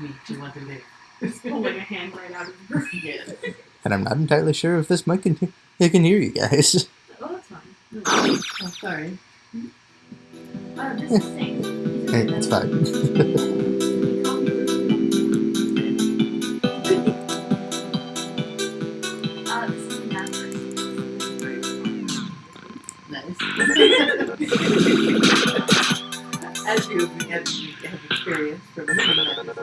was me. She wanted to live. Just pulling a hand right out of her. Yes. And I'm not entirely sure if this mic can, it can hear you guys. Oh, that's fine. Oh, sorry. Oh, this is safe. Hey, it's fine. Uh, this is the mattress. Nice. As you have, have experience from the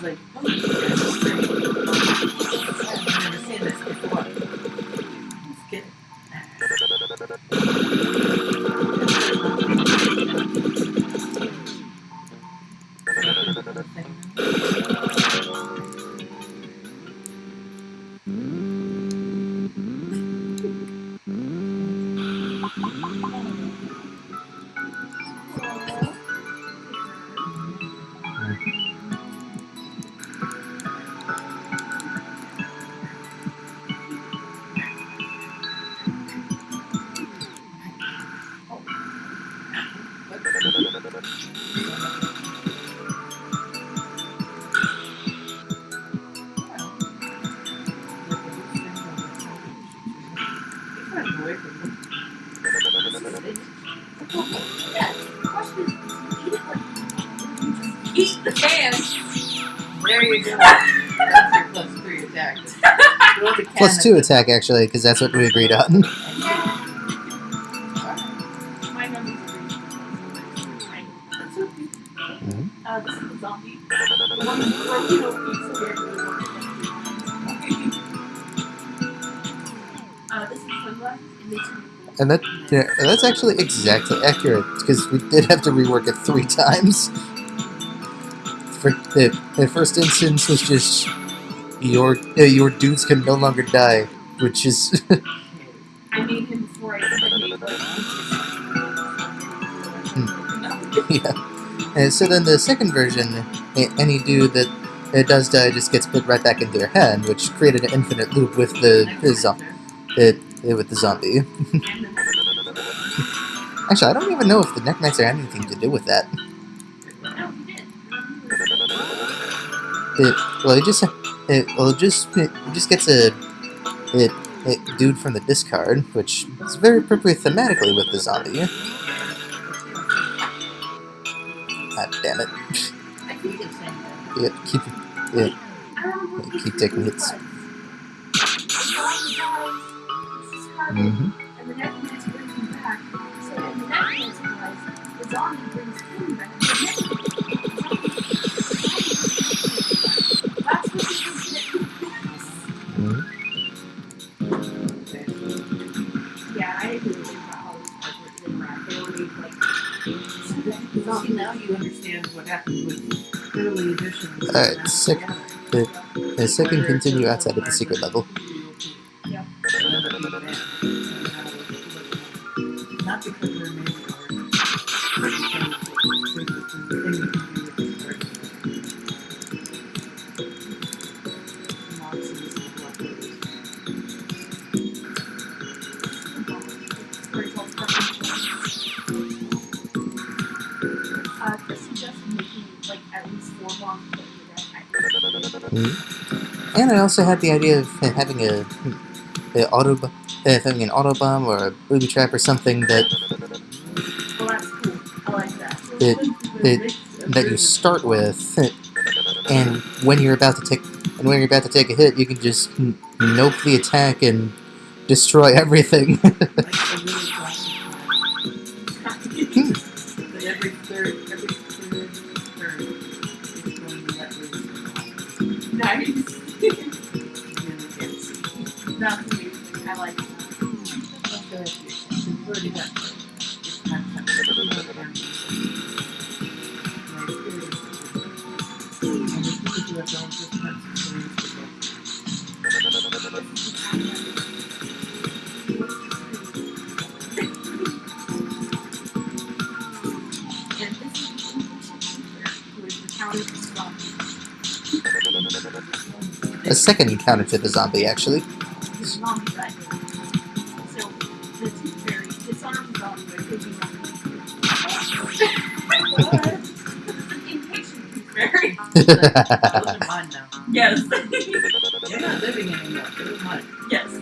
Is like, oh, Eat the can. There you go. That's your plus three attack. You want the Plus cannon. two attack, actually, because that's what we agreed on. and that yeah, that's actually exactly accurate, because we did have to rework it three times. For the, the first instance was just your uh, your dudes can no longer die, which is I made him before I said neighbor. yeah. And so then the second version, any dude that that does die just gets put right back into your hand, which created an infinite loop with the, the zo- it, it with the zombie. Actually, I don't even know if the Necromancer had anything to do with that. It, well, it just it, well, it just it just gets a, it, a dude from the discard, which is very appropriate thematically with the zombie. God damn it! I think it's saying. Yep, keep I don't Keep this taking hits. The zombie Alright, and sick. The, together. the second continue outside of the secret level. And I also had the idea of having a, a auto, uh, having an auto bomb or a booby trap or something that Well, cool. Like that. It- that you start with, and when you're about to take, and when you're about to take a hit, you can just nope the attack and destroy everything. Like a second encounter to the zombie, actually. So the tooth fairy disarms zombie those are mine now. Yes. They're not living anymore. They're mine. yes.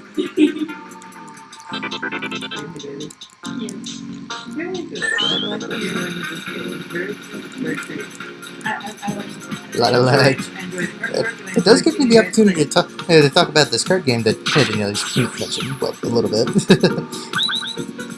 Yes. Very good. I like what you're doing this game. Very, very great. I, I, I like it. Lot of like. It does give me the opportunity to talk uh, to talk about this card game that you know you mentioned well a little bit.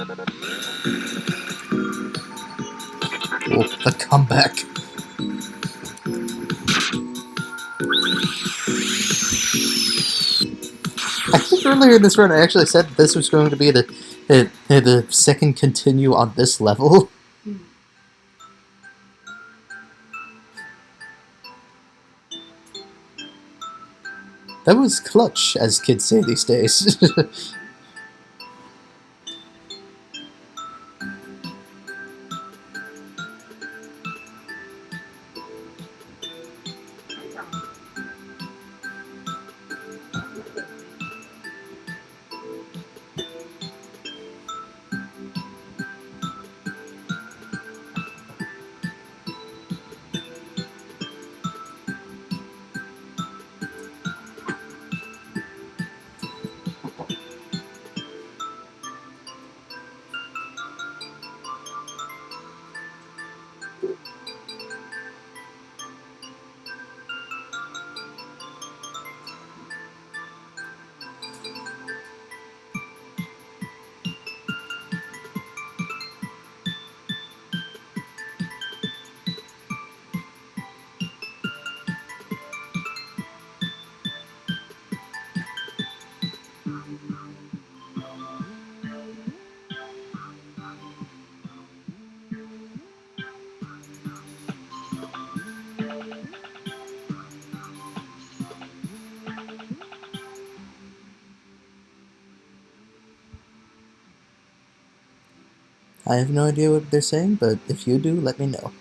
Oh, the comeback. I think earlier in this run I actually said this was going to be the the, the second continue on this level. That was clutch, as kids say these days. I have no idea what they're saying, but if you do, let me know.